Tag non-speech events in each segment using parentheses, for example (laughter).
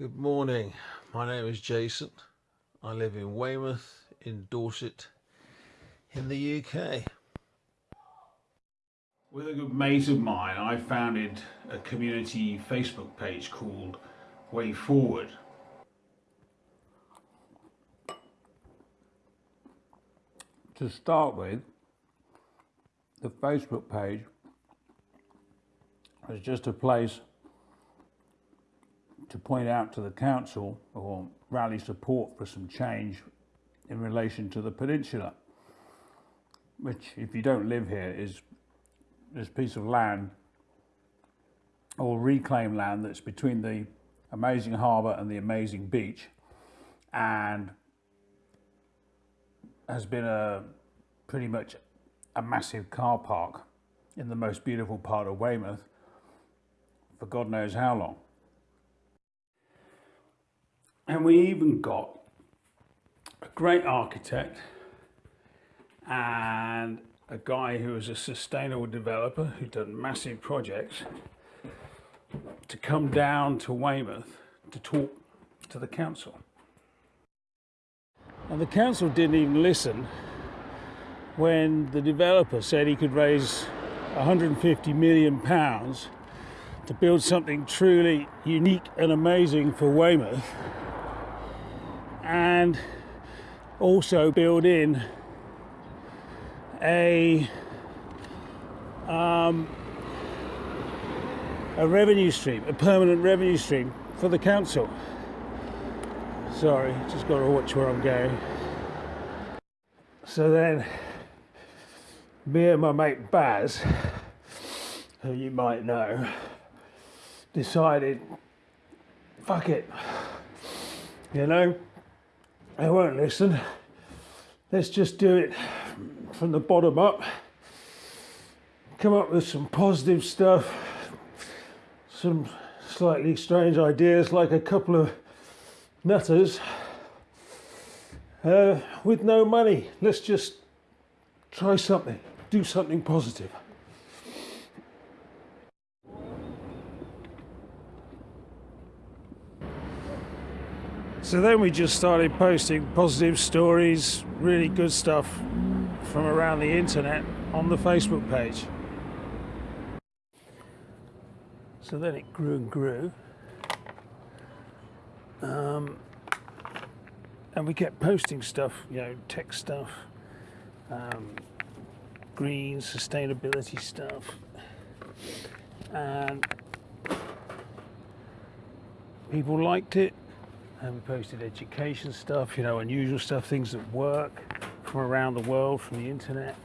Good morning. My name is Jason. I live in Weymouth in Dorset in the UK. With a good mate of mine, I founded a community Facebook page called Way Forward. To start with, the Facebook page was just a place to point out to the council or rally support for some change in relation to the peninsula, which, if you don't live here, is this piece of land or reclaimed land that's between the amazing harbour and the amazing beach and has been a pretty much a massive car park in the most beautiful part of Weymouth for God knows how long. And we even got a great architect and a guy who was a sustainable developer who'd done massive projects to come down to Weymouth to talk to the council. And the council didn't even listen when the developer said he could raise 150 million pounds to build something truly unique and amazing for Weymouth and also build in a um, a revenue stream, a permanent revenue stream for the council. Sorry, just got to watch where I'm going. So then, me and my mate Baz, who you might know, decided, fuck it, you know, they won't listen. Let's just do it from the bottom up. Come up with some positive stuff, some slightly strange ideas, like a couple of nutters uh, with no money. Let's just try something, do something positive. So then we just started posting positive stories, really good stuff from around the internet on the Facebook page. So then it grew and grew. Um, and we kept posting stuff, you know, tech stuff, um, green, sustainability stuff. And people liked it and we posted education stuff, you know, unusual stuff, things that work from around the world, from the internet.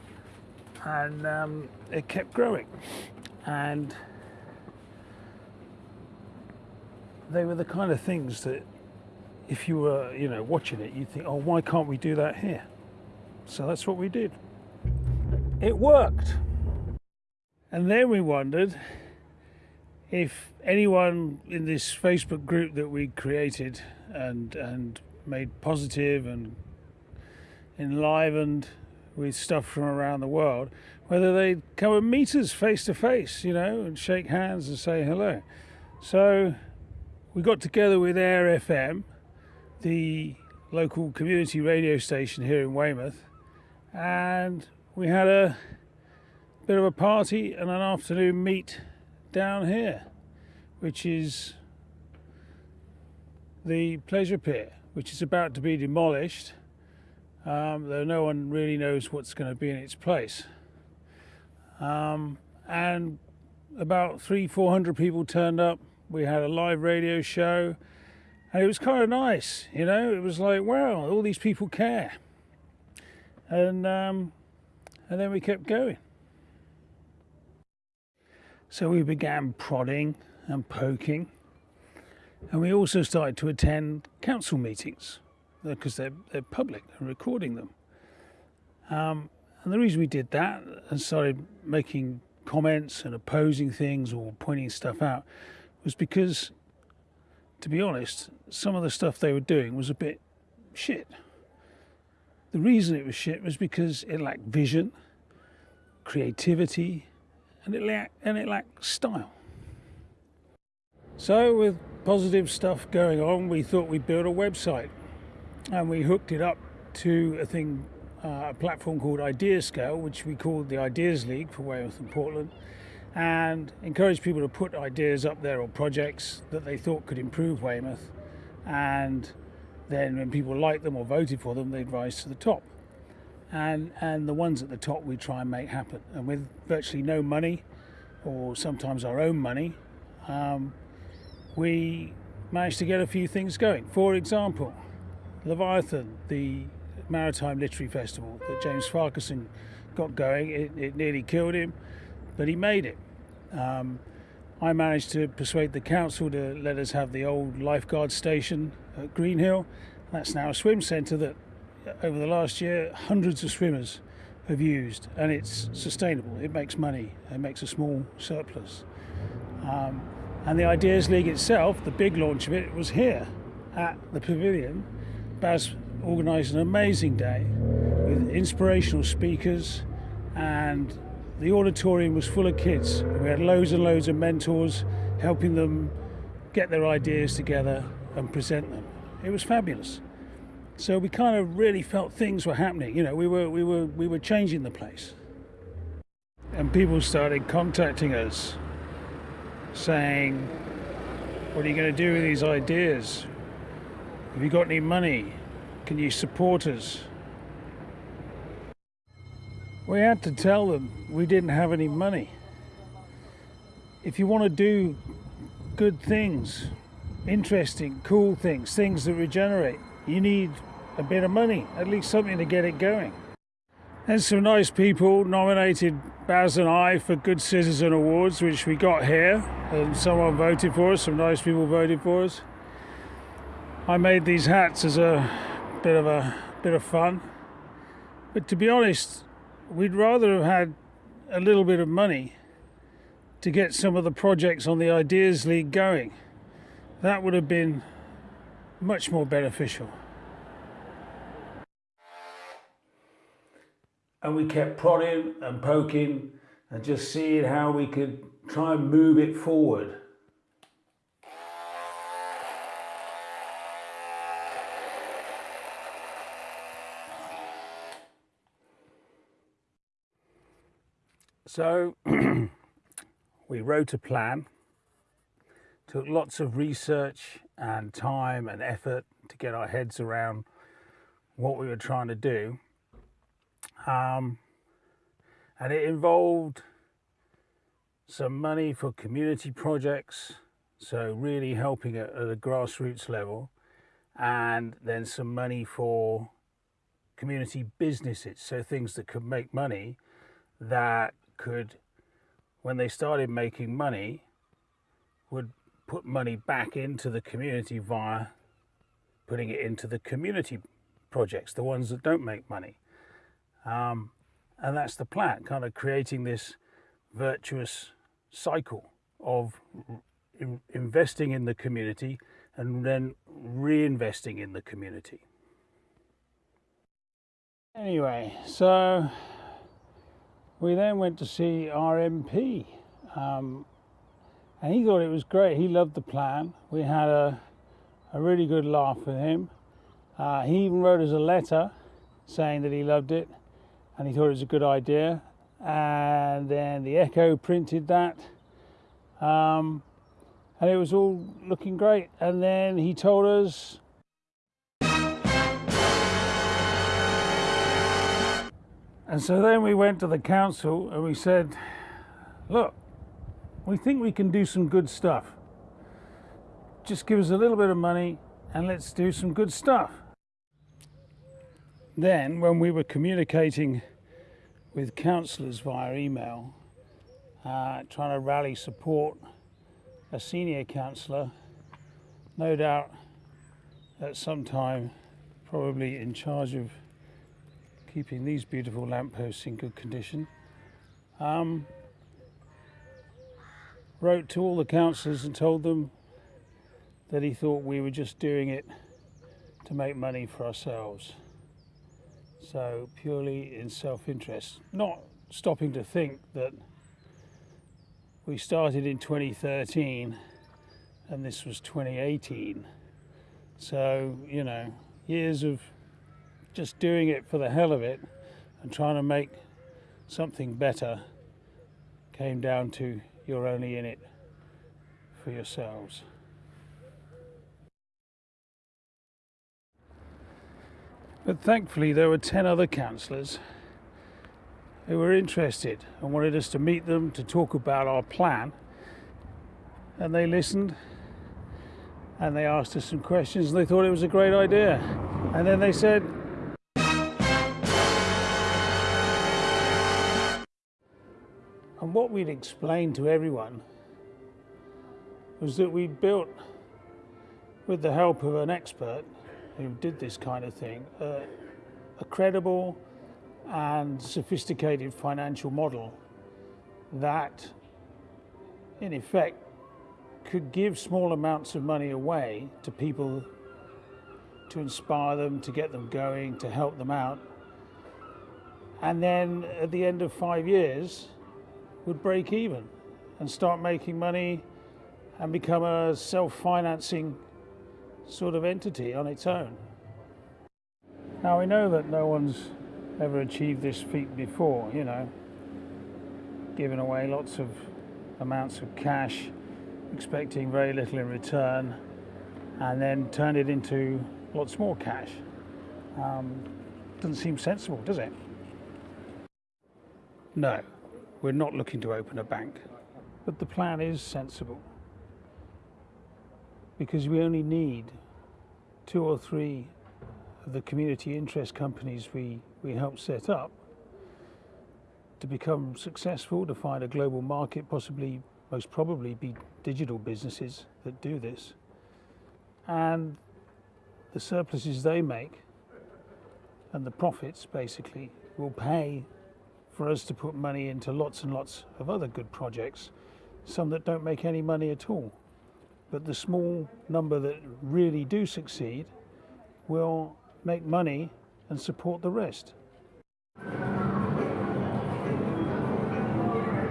And um, it kept growing. And they were the kind of things that if you were, you know, watching it, you'd think, oh, why can't we do that here? So that's what we did. It worked. And then we wondered if anyone in this Facebook group that we created and and made positive and enlivened with stuff from around the world, whether they'd come and meet us face to face, you know, and shake hands and say hello. So we got together with Air FM, the local community radio station here in Weymouth, and we had a bit of a party and an afternoon meet down here, which is the pleasure pier, which is about to be demolished, um, though no one really knows what's going to be in its place. Um, and about three, four hundred people turned up. We had a live radio show, and it was kind of nice, you know. It was like, wow, all these people care, and um, and then we kept going. So we began prodding and poking, and we also started to attend council meetings because they're, they're public and recording them. Um, and the reason we did that and started making comments and opposing things or pointing stuff out was because, to be honest, some of the stuff they were doing was a bit shit. The reason it was shit was because it lacked vision, creativity, and it lacked, and it style. So with positive stuff going on, we thought we'd build a website, and we hooked it up to a thing, uh, a platform called Ideascale, which we called the Ideas League for Weymouth and Portland, and encouraged people to put ideas up there or projects that they thought could improve Weymouth, and then when people liked them or voted for them, they'd rise to the top. And, and the ones at the top we try and make happen. And with virtually no money, or sometimes our own money, um, we managed to get a few things going. For example, Leviathan, the Maritime Literary Festival that James Farquharson got going, it, it nearly killed him, but he made it. Um, I managed to persuade the council to let us have the old lifeguard station at Greenhill. That's now a swim centre that, over the last year, hundreds of swimmers have used, and it's sustainable. It makes money. It makes a small surplus. Um, and the Ideas League itself, the big launch of it, was here at the pavilion. Baz organised an amazing day with inspirational speakers, and the auditorium was full of kids. We had loads and loads of mentors helping them get their ideas together and present them. It was fabulous. So we kind of really felt things were happening. You know, we were we were we were changing the place. And people started contacting us saying, What are you going to do with these ideas? Have you got any money? Can you support us? We had to tell them we didn't have any money. If you want to do good things, interesting, cool things, things that regenerate, you need a bit of money, at least something to get it going. And some nice people nominated Baz and I for Good Citizen Awards, which we got here, and someone voted for us, some nice people voted for us. I made these hats as a bit of a bit of fun. But to be honest, we'd rather have had a little bit of money to get some of the projects on the Ideas League going. That would have been much more beneficial. And we kept prodding and poking and just seeing how we could try and move it forward. So (clears throat) we wrote a plan, took lots of research and time and effort to get our heads around what we were trying to do. Um, and it involved some money for community projects, so really helping at, at a grassroots level, and then some money for community businesses, so things that could make money that could, when they started making money, would put money back into the community via putting it into the community projects, the ones that don't make money. Um, and that's the plan, kind of creating this virtuous cycle of in investing in the community and then reinvesting in the community. Anyway, so we then went to see our MP, um, and he thought it was great. He loved the plan. We had a, a really good laugh with him. Uh, he even wrote us a letter saying that he loved it and he thought it was a good idea. And then the Echo printed that, um, and it was all looking great. And then he told us And so then we went to the council and we said, look, we think we can do some good stuff. Just give us a little bit of money and let's do some good stuff. Then, when we were communicating with councillors via email, uh, trying to rally support, a senior councillor, no doubt at some time, probably in charge of keeping these beautiful lampposts in good condition. Um, wrote to all the councillors and told them that he thought we were just doing it to make money for ourselves. So purely in self-interest, not stopping to think that we started in 2013 and this was 2018. So, you know, years of just doing it for the hell of it and trying to make something better came down to you're only in it for yourselves. But thankfully, there were 10 other councillors who were interested and wanted us to meet them to talk about our plan. And they listened and they asked us some questions and they thought it was a great idea. And then they said, what we'd explained to everyone was that we'd built, with the help of an expert who did this kind of thing, a credible and sophisticated financial model that, in effect, could give small amounts of money away to people to inspire them, to get them going, to help them out. And then at the end of five years, would break even and start making money and become a self-financing sort of entity on its own. Now we know that no one's ever achieved this feat before, you know, giving away lots of amounts of cash, expecting very little in return, and then turn it into lots more cash. Um, doesn't seem sensible, does it? No. We're not looking to open a bank, but the plan is sensible because we only need two or three of the community interest companies we, we help set up to become successful, to find a global market, possibly, most probably be digital businesses that do this. And the surpluses they make and the profits basically will pay for us to put money into lots and lots of other good projects, some that don't make any money at all. But the small number that really do succeed will make money and support the rest.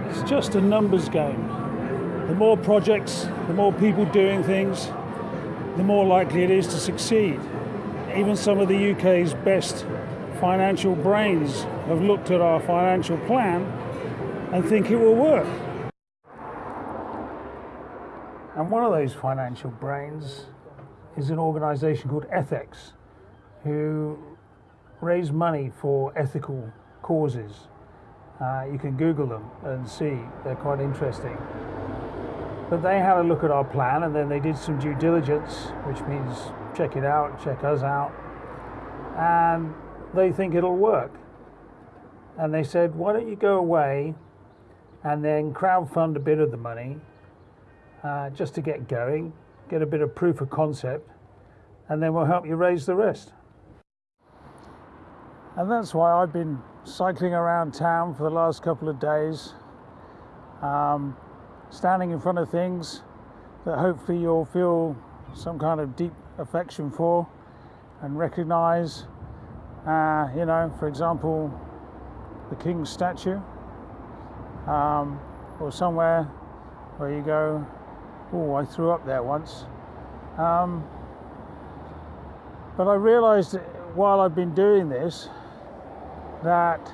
It's just a numbers game. The more projects, the more people doing things, the more likely it is to succeed. Even some of the UK's best financial brains have looked at our financial plan and think it will work. And one of those financial brains is an organization called Ethex, who raise money for ethical causes. Uh, you can Google them and see, they're quite interesting. But they had a look at our plan and then they did some due diligence, which means check it out, check us out. And they think it'll work. And they said, why don't you go away and then crowdfund a bit of the money uh, just to get going, get a bit of proof of concept, and then we'll help you raise the rest. And that's why I've been cycling around town for the last couple of days, um, standing in front of things that hopefully you'll feel some kind of deep affection for and recognize uh, you know, for example, the King's statue, um, or somewhere where you go, oh, I threw up there once. Um, but I realized while I've been doing this that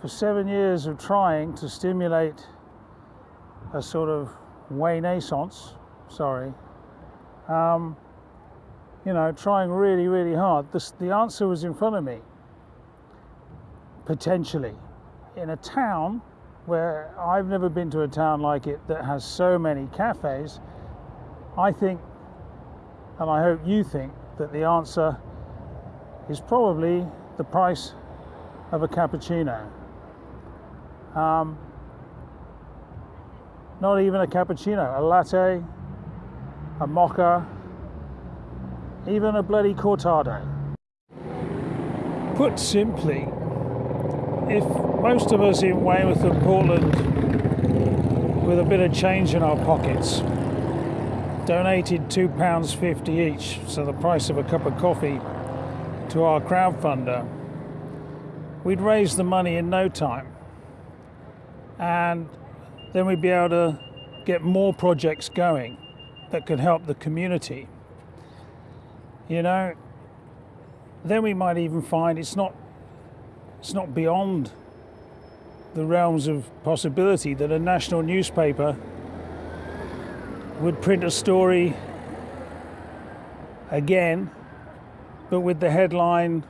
for seven years of trying to stimulate a sort of renaissance, sorry, um, you know, trying really, really hard. The, the answer was in front of me, potentially. In a town where I've never been to a town like it that has so many cafes, I think, and I hope you think, that the answer is probably the price of a cappuccino. Um, not even a cappuccino, a latte, a mocha, even a bloody cortado. Put simply, if most of us in Weymouth and Portland, with a bit of change in our pockets, donated £2.50 each, so the price of a cup of coffee, to our crowdfunder, we'd raise the money in no time. And then we'd be able to get more projects going that could help the community, you know, then we might even find it's not it's not beyond the realms of possibility that a national newspaper would print a story again, but with the headline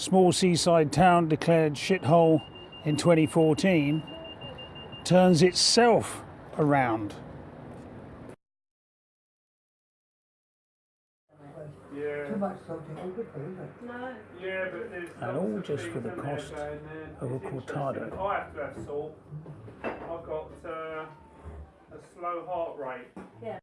Small seaside town declared shithole in 2014 turns itself around. Yeah. Too much and good for, isn't it? Yeah, but there's And all just for the cost of a It's cortado. I have to have salt. I've got uh, a slow heart rate.